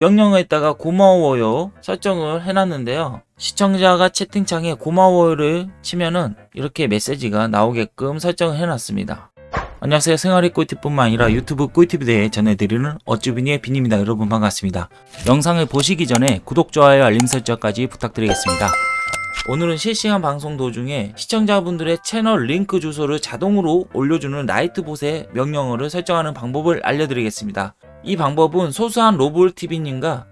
명령어에다가 고마워요 설정을 해놨는데요. 시청자가 채팅창에 고마워요를 치면은 이렇게 메시지가 나오게끔 설정을 해놨습니다. 안녕하세요. 생활의 꿀팁뿐만 아니라 유튜브 꿀팁에 대해 전해드리는 어쭈비니의 빈입니다. 여러분 반갑습니다. 영상을 보시기 전에 구독, 좋아요, 알림 설정까지 부탁드리겠습니다. 오늘은 실시간 방송 도중에 시청자분들의 채널 링크 주소를 자동으로 올려주는 라이트봇의 명령어를 설정하는 방법을 알려드리겠습니다. 이 방법은 소수한 로볼TV님과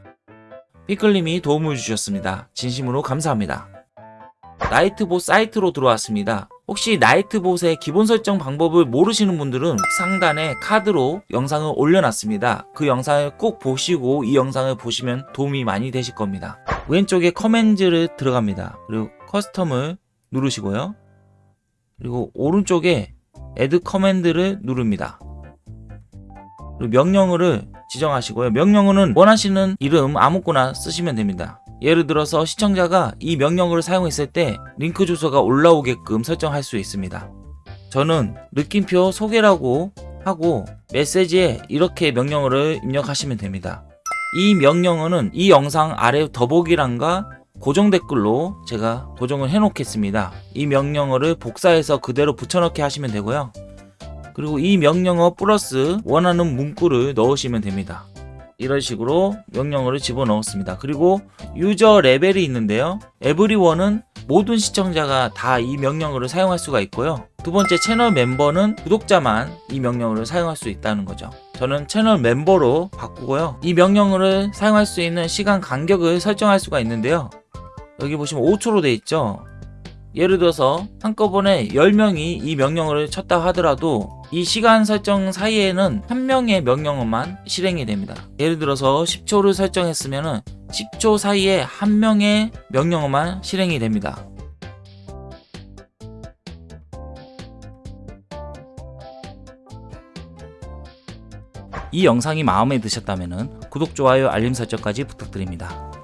피클님이 도움을 주셨습니다. 진심으로 감사합니다. 나이트봇 사이트로 들어왔습니다. 혹시 나이트봇의 기본 설정 방법을 모르시는 분들은 상단에 카드로 영상을 올려놨습니다. 그 영상을 꼭 보시고 이 영상을 보시면 도움이 많이 되실 겁니다. 왼쪽에 command를 들어갑니다. 그리고 custom을 누르시고요. 그리고 오른쪽에 Add command를 누릅니다. 그리고 명령어를 지정하시고요. 명령어는 원하시는 이름 아무거나 쓰시면 됩니다. 예를 들어서 시청자가 이 명령어를 사용했을 때 링크 주소가 올라오게끔 설정할 수 있습니다. 저는 느낌표 소개라고 하고 메시지에 이렇게 명령어를 입력하시면 됩니다. 이 명령어는 이 영상 아래 더보기란과 고정 댓글로 제가 고정을 해 놓겠습니다. 이 명령어를 복사해서 그대로 붙여넣기 하시면 되고요. 그리고 이 명령어 플러스 원하는 문구를 넣으시면 됩니다. 이런 식으로 명령어를 집어넣었습니다. 그리고 유저 레벨이 있는데요. 에브리원은 모든 시청자가 다 이 명령어를 사용할 수가 있고요. 두 번째 채널 멤버는 구독자만 이 명령어를 사용할 수 있다는 거죠. 저는 채널 멤버로 바꾸고요. 이 명령어를 사용할 수 있는 시간 간격을 설정할 수가 있는데요. 여기 보시면 5초로 돼 있죠. 예를 들어서 한꺼번에 10명이 이 명령어를 쳤다 하더라도 이 시간 설정 사이에는 한 명의 명령어만 실행이 됩니다. 예를 들어서 10초를 설정했으면 10초 사이에 한 명의 명령어만 실행이 됩니다. 이 영상이 마음에 드셨다면 구독, 좋아요, 알림 설정까지 부탁드립니다.